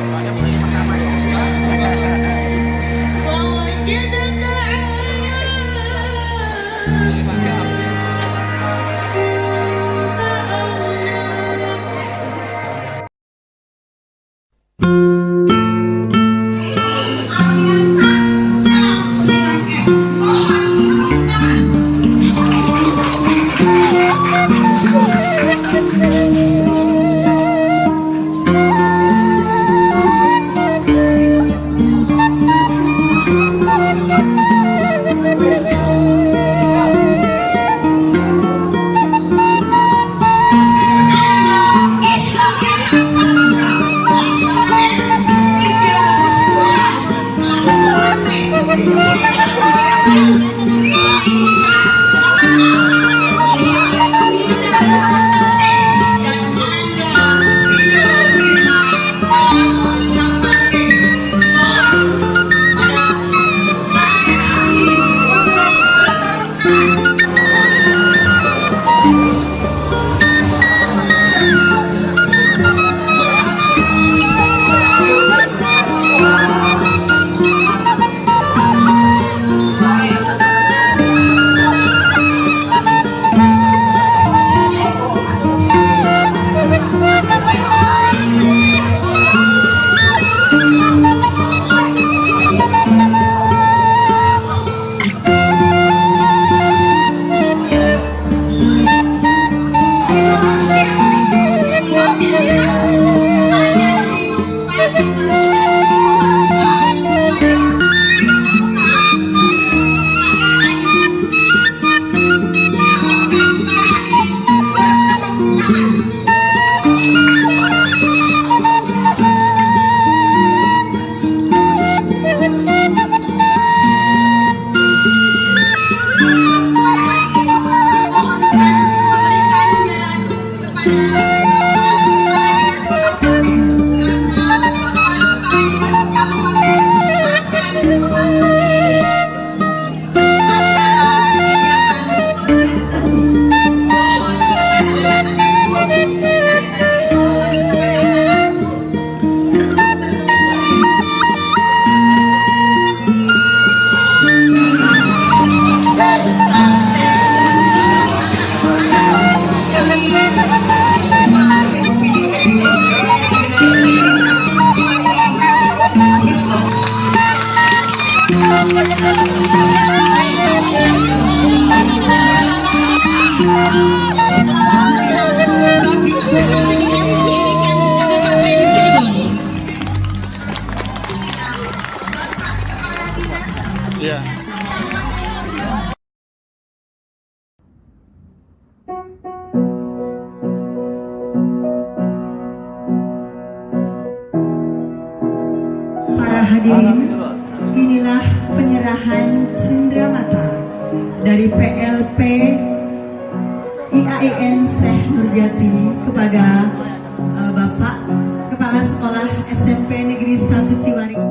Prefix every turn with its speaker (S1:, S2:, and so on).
S1: Ada
S2: pertama ya. Thank you. Iya. Para hadirin, dari PLP IAIN Syekh Nurjati kepada eh, Bapak Kepala Sekolah SMP Negeri 1 Ciwari.